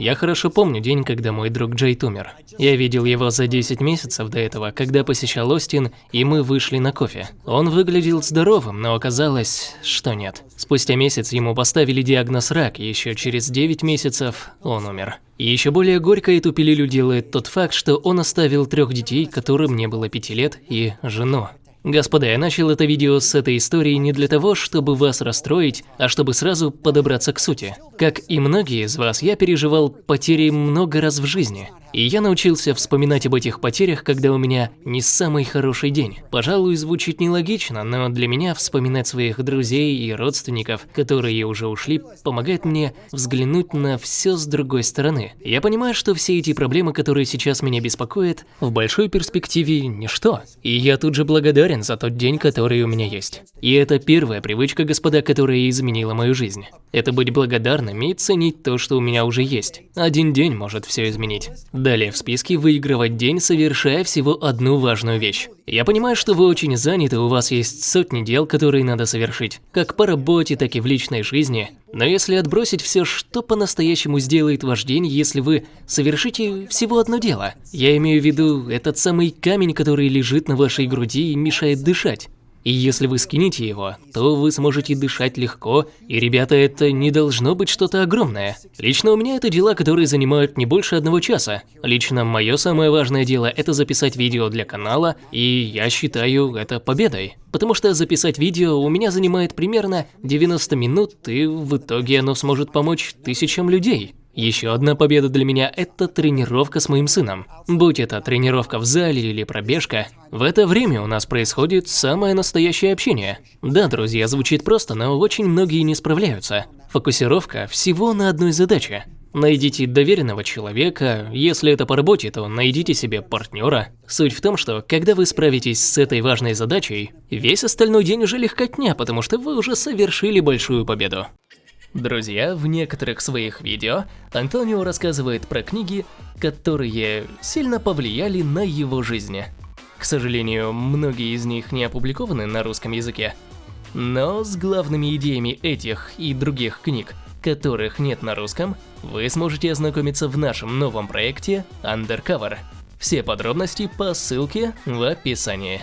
Я хорошо помню день, когда мой друг Джейт умер. Я видел его за 10 месяцев до этого, когда посещал Остин, и мы вышли на кофе. Он выглядел здоровым, но оказалось, что нет. Спустя месяц ему поставили диагноз рак, и еще через 9 месяцев он умер. И еще более горько эту пилюлю делает тот факт, что он оставил трех детей, которым не было пяти лет, и жену. Господа, я начал это видео с этой истории не для того, чтобы вас расстроить, а чтобы сразу подобраться к сути. Как и многие из вас, я переживал потери много раз в жизни. И я научился вспоминать об этих потерях, когда у меня не самый хороший день. Пожалуй, звучит нелогично, но для меня вспоминать своих друзей и родственников, которые уже ушли, помогает мне взглянуть на все с другой стороны. Я понимаю, что все эти проблемы, которые сейчас меня беспокоят, в большой перспективе ничто. И я тут же благодарен за тот день, который у меня есть. И это первая привычка, господа, которая изменила мою жизнь. Это быть благодарным и ценить то, что у меня уже есть. Один день может все изменить. Далее в списке выигрывать день, совершая всего одну важную вещь. Я понимаю, что вы очень заняты, у вас есть сотни дел, которые надо совершить, как по работе, так и в личной жизни. Но если отбросить все, что по-настоящему сделает ваш день, если вы совершите всего одно дело? Я имею в виду этот самый камень, который лежит на вашей груди и мешает дышать. И если вы скинете его, то вы сможете дышать легко, и, ребята, это не должно быть что-то огромное. Лично у меня это дела, которые занимают не больше одного часа. Лично мое самое важное дело – это записать видео для канала, и я считаю это победой. Потому что записать видео у меня занимает примерно 90 минут, и в итоге оно сможет помочь тысячам людей. Еще одна победа для меня – это тренировка с моим сыном. Будь это тренировка в зале или пробежка, в это время у нас происходит самое настоящее общение. Да, друзья, звучит просто, но очень многие не справляются. Фокусировка всего на одной задаче. Найдите доверенного человека, если это по работе, то найдите себе партнера. Суть в том, что когда вы справитесь с этой важной задачей, весь остальной день уже легкотня, потому что вы уже совершили большую победу. Друзья, в некоторых своих видео Антонио рассказывает про книги, которые сильно повлияли на его жизнь. К сожалению, многие из них не опубликованы на русском языке. Но с главными идеями этих и других книг, которых нет на русском, вы сможете ознакомиться в нашем новом проекте Undercover. Все подробности по ссылке в описании.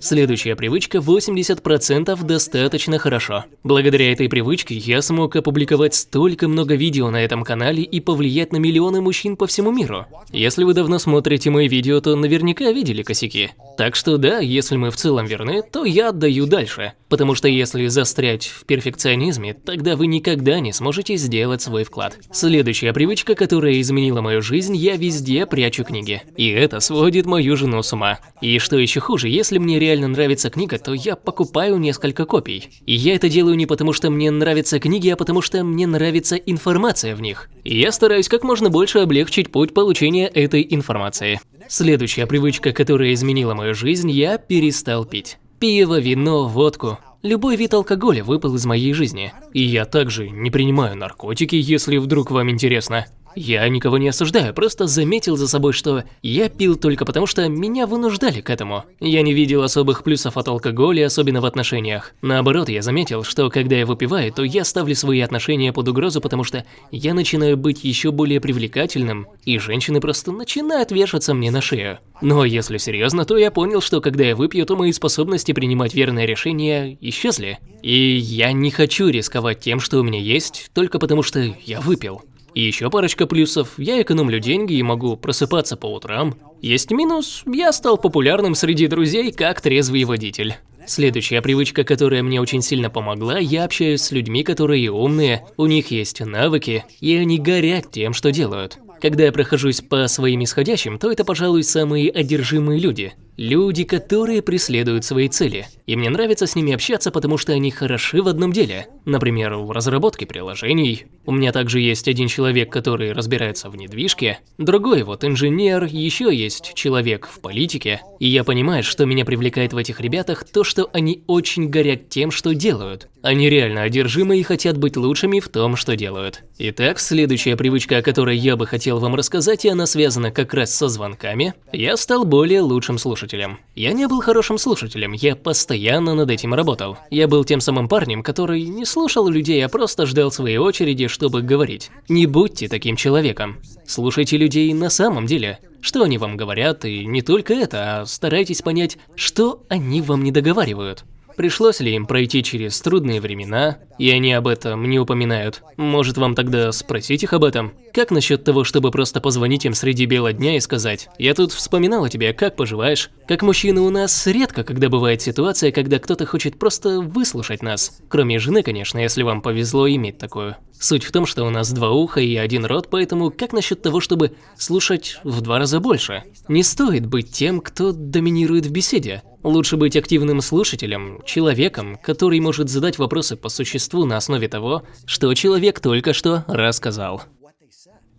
Следующая привычка 80% достаточно хорошо. Благодаря этой привычке я смог опубликовать столько много видео на этом канале и повлиять на миллионы мужчин по всему миру. Если вы давно смотрите мои видео, то наверняка видели косяки. Так что да, если мы в целом верны, то я отдаю дальше. Потому что если застрять в перфекционизме, тогда вы никогда не сможете сделать свой вклад. Следующая привычка, которая изменила мою жизнь, я везде прячу книги. И это сводит мою жену с ума. И что еще хуже, если мне реально нравится книга, то я покупаю несколько копий. И я это делаю не потому, что мне нравятся книги, а потому что мне нравится информация в них. И я стараюсь как можно больше облегчить путь получения этой информации. Следующая привычка, которая изменила мою жизнь, я перестал пить. Пиво, вино, водку. Любой вид алкоголя выпал из моей жизни. И я также не принимаю наркотики, если вдруг вам интересно. Я никого не осуждаю, просто заметил за собой, что я пил только потому, что меня вынуждали к этому. Я не видел особых плюсов от алкоголя, особенно в отношениях. Наоборот, я заметил, что когда я выпиваю, то я ставлю свои отношения под угрозу, потому что я начинаю быть еще более привлекательным, и женщины просто начинают вешаться мне на шею. Но если серьезно, то я понял, что когда я выпью, то мои способности принимать верные решения исчезли. И я не хочу рисковать тем, что у меня есть, только потому что я выпил. И еще парочка плюсов, я экономлю деньги и могу просыпаться по утрам. Есть минус, я стал популярным среди друзей как трезвый водитель. Следующая привычка, которая мне очень сильно помогла, я общаюсь с людьми, которые умные, у них есть навыки, и они горят тем, что делают. Когда я прохожусь по своим исходящим, то это, пожалуй, самые одержимые люди. Люди, которые преследуют свои цели. И мне нравится с ними общаться, потому что они хороши в одном деле. Например, в разработке приложений. У меня также есть один человек, который разбирается в недвижке. Другой вот инженер, еще есть человек в политике. И я понимаю, что меня привлекает в этих ребятах то, что они очень горят тем, что делают. Они реально одержимы и хотят быть лучшими в том, что делают. Итак, следующая привычка, о которой я бы хотел вам рассказать, и она связана как раз со звонками. Я стал более лучшим слушателем слушателем. Я не был хорошим слушателем, я постоянно над этим работал. Я был тем самым парнем, который не слушал людей, а просто ждал своей очереди, чтобы говорить. Не будьте таким человеком. Слушайте людей на самом деле. Что они вам говорят, и не только это, а старайтесь понять, что они вам не договаривают. Пришлось ли им пройти через трудные времена, и они об этом не упоминают? Может вам тогда спросить их об этом? Как насчет того, чтобы просто позвонить им среди бела дня и сказать «Я тут вспоминал о тебе, как поживаешь?» Как мужчины у нас редко, когда бывает ситуация, когда кто-то хочет просто выслушать нас. Кроме жены, конечно, если вам повезло иметь такую. Суть в том, что у нас два уха и один рот, поэтому как насчет того, чтобы слушать в два раза больше? Не стоит быть тем, кто доминирует в беседе. Лучше быть активным слушателем, человеком, который может задать вопросы по существу на основе того, что человек только что рассказал.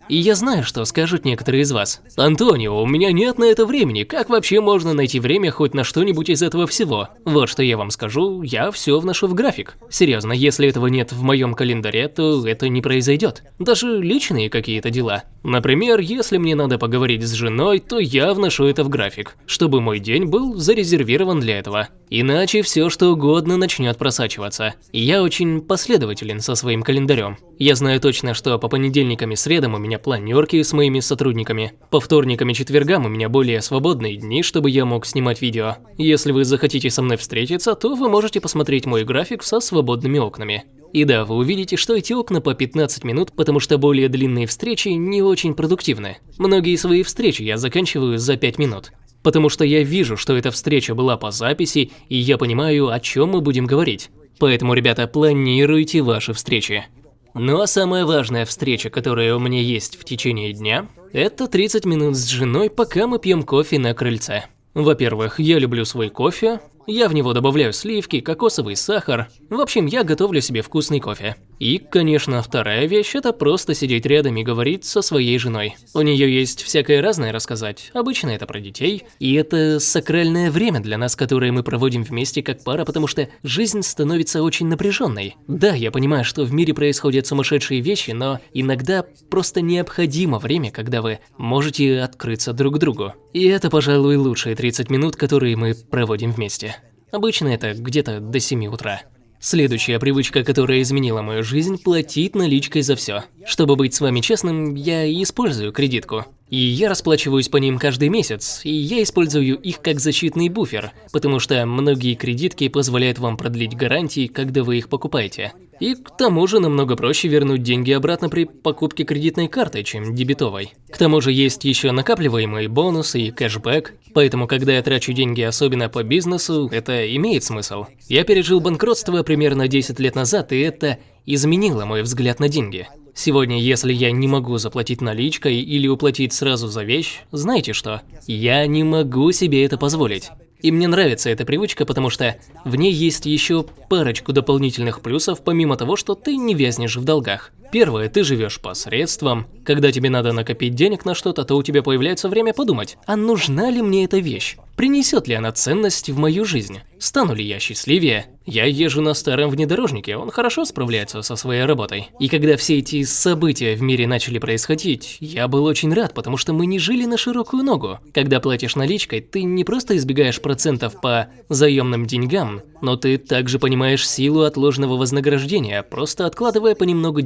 И я знаю, что скажут некоторые из вас. Антонио, у меня нет на это времени. Как вообще можно найти время хоть на что-нибудь из этого всего? Вот что я вам скажу, я все вношу в график. Серьезно, если этого нет в моем календаре, то это не произойдет. Даже личные какие-то дела. Например, если мне надо поговорить с женой, то я вношу это в график, чтобы мой день был зарезервирован для этого. Иначе все что угодно начнет просачиваться. я очень последователен со своим календарем. Я знаю точно, что по понедельникам и средам у меня планерки с моими сотрудниками. По вторникам и четвергам у меня более свободные дни, чтобы я мог снимать видео. Если вы захотите со мной встретиться, то вы можете посмотреть мой график со свободными окнами. И да, вы увидите, что эти окна по 15 минут, потому что более длинные встречи не очень продуктивны. Многие свои встречи я заканчиваю за 5 минут. Потому что я вижу, что эта встреча была по записи, и я понимаю, о чем мы будем говорить. Поэтому, ребята, планируйте ваши встречи. Ну а самая важная встреча, которая у меня есть в течение дня, это 30 минут с женой, пока мы пьем кофе на крыльце. Во-первых, я люблю свой кофе, я в него добавляю сливки, кокосовый сахар. В общем, я готовлю себе вкусный кофе. И, конечно, вторая вещь – это просто сидеть рядом и говорить со своей женой. У нее есть всякое разное рассказать. Обычно это про детей. И это сакральное время для нас, которое мы проводим вместе как пара, потому что жизнь становится очень напряженной. Да, я понимаю, что в мире происходят сумасшедшие вещи, но иногда просто необходимо время, когда вы можете открыться друг другу. И это, пожалуй, лучшие 30 минут, которые мы проводим вместе. Обычно это где-то до 7 утра. Следующая привычка, которая изменила мою жизнь – платить наличкой за все. Чтобы быть с вами честным, я использую кредитку. И я расплачиваюсь по ним каждый месяц, и я использую их как защитный буфер, потому что многие кредитки позволяют вам продлить гарантии, когда вы их покупаете. И к тому же намного проще вернуть деньги обратно при покупке кредитной картой, чем дебетовой. К тому же есть еще накапливаемые бонусы и кэшбэк, поэтому когда я трачу деньги особенно по бизнесу, это имеет смысл. Я пережил банкротство примерно 10 лет назад, и это изменило мой взгляд на деньги. Сегодня, если я не могу заплатить наличкой или уплатить сразу за вещь, знаете что? Я не могу себе это позволить. И мне нравится эта привычка, потому что в ней есть еще парочку дополнительных плюсов, помимо того, что ты не вязнешь в долгах. Первое, ты живешь по средствам. Когда тебе надо накопить денег на что-то, то у тебя появляется время подумать, а нужна ли мне эта вещь? Принесет ли она ценность в мою жизнь? Стану ли я счастливее? Я езжу на старом внедорожнике, он хорошо справляется со своей работой. И когда все эти события в мире начали происходить, я был очень рад, потому что мы не жили на широкую ногу. Когда платишь наличкой, ты не просто избегаешь процентов по заемным деньгам, но ты также понимаешь силу отложенного вознаграждения, просто откладывая понемногу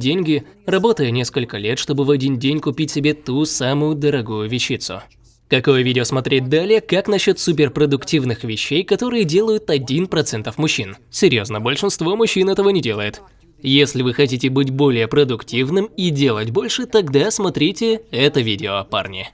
работая несколько лет, чтобы в один день купить себе ту самую дорогую вещицу. Какое видео смотреть далее, как насчет суперпродуктивных вещей, которые делают 1% мужчин? Серьезно, большинство мужчин этого не делает. Если вы хотите быть более продуктивным и делать больше, тогда смотрите это видео, парни.